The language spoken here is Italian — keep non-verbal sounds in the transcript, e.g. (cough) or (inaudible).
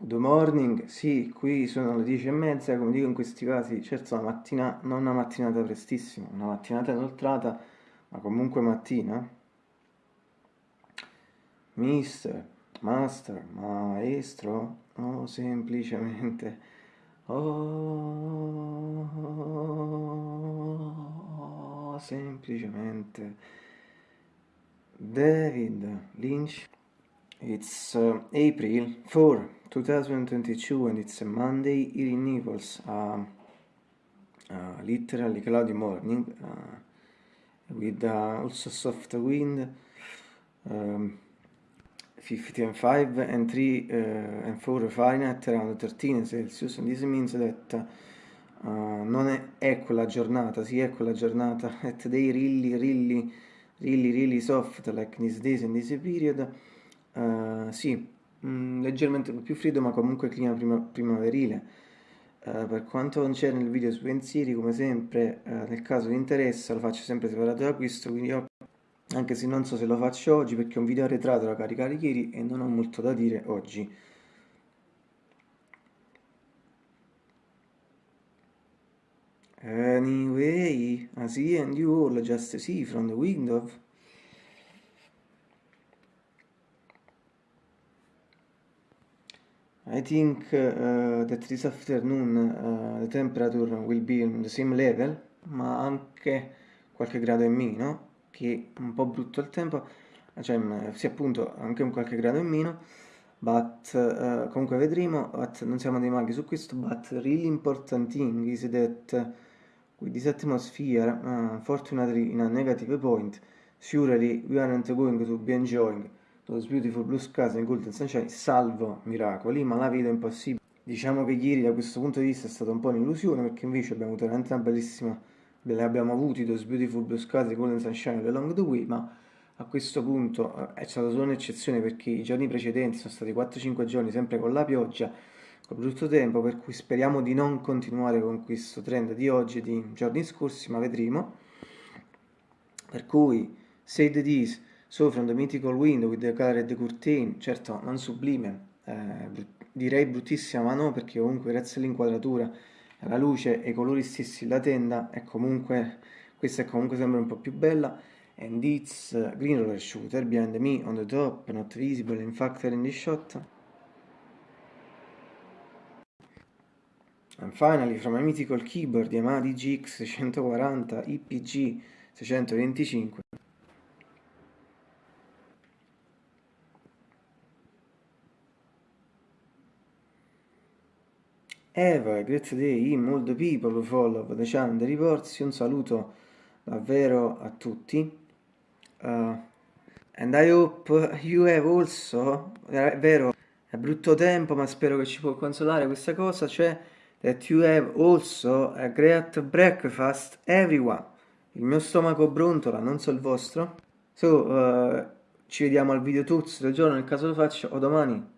Good morning, sì, qui sono le dieci e mezza, come dico in questi casi, certo la mattina, non una mattinata prestissima, una mattinata inoltrata, ma comunque mattina. Mister, master, maestro, o semplicemente... Oh, semplicemente... David Lynch. It's uh, April 4, 2022 and it's a Monday. Here in Naples, uh, uh, literally cloudy morning uh, with uh, also soft wind, um, 50 and 5 and 3 uh, and 4 Fahrenheit around 13 Celsius. And this means that non è, quella giornata, sì è quella giornata, (laughs) at day really really really really soft like these days and this period Uh, sì, mh, mm, leggermente più freddo ma comunque clima prima, primaverile. Uh, per quanto concerne il video sui pensieri, come sempre, uh, nel caso vi interessa, lo faccio sempre separato da questo, quindi io, anche se non so se lo faccio oggi perché è un video arretrato da caricare ieri e non ho molto da dire oggi. Anyway, I see and you all just see from the window. I think uh, that this afternoon uh, the temperature will be on the same level, ma anche qualche grado in meno, che è un po' brutto il tempo, cioè sì appunto anche un qualche grado in meno, but uh, comunque vedremo, but non siamo dei maghi su questo, but really important thing is that with this atmosphere, unfortunately in a negative point, surely we aren't going to be enjoying Those Beautiful Blue Skies and Golden Sunshine, salvo miracoli, ma la vedo impossibile. Diciamo che ieri da questo punto di vista è stata un po' un'illusione perché invece abbiamo avuto veramente una bellissima, le abbiamo avuti Those Beautiful Blue Skies e Golden Sunshine along the way, ma a questo punto eh, è stata solo un'eccezione perché i giorni precedenti sono stati 4-5 giorni sempre con la pioggia, con brutto tempo, per cui speriamo di non continuare con questo trend di oggi e di giorni scorsi, ma vedremo. Per cui, say the this, So from the mythical window with the colored curtain, certo non sublime, eh, direi bruttissima ma no perché comunque grazie all'inquadratura, alla luce e ai colori stessi la tenda è comunque, questa è comunque sempre un po' più bella. And it's green roller shooter behind me on the top, not visible in fact in the shot. And finally from a mythical keyboard Yamaha DGX 640 IPG 625 Eva, great day in all the people follow the channel Riporsi, un saluto davvero a tutti. Uh, and I hope you have also, è vero, è brutto tempo ma spero che ci può consolare questa cosa, cioè that you have also a great breakfast everyone. Il mio stomaco brontola, non so il vostro. So, uh, ci vediamo al video tutti del giorno nel caso lo faccio o domani.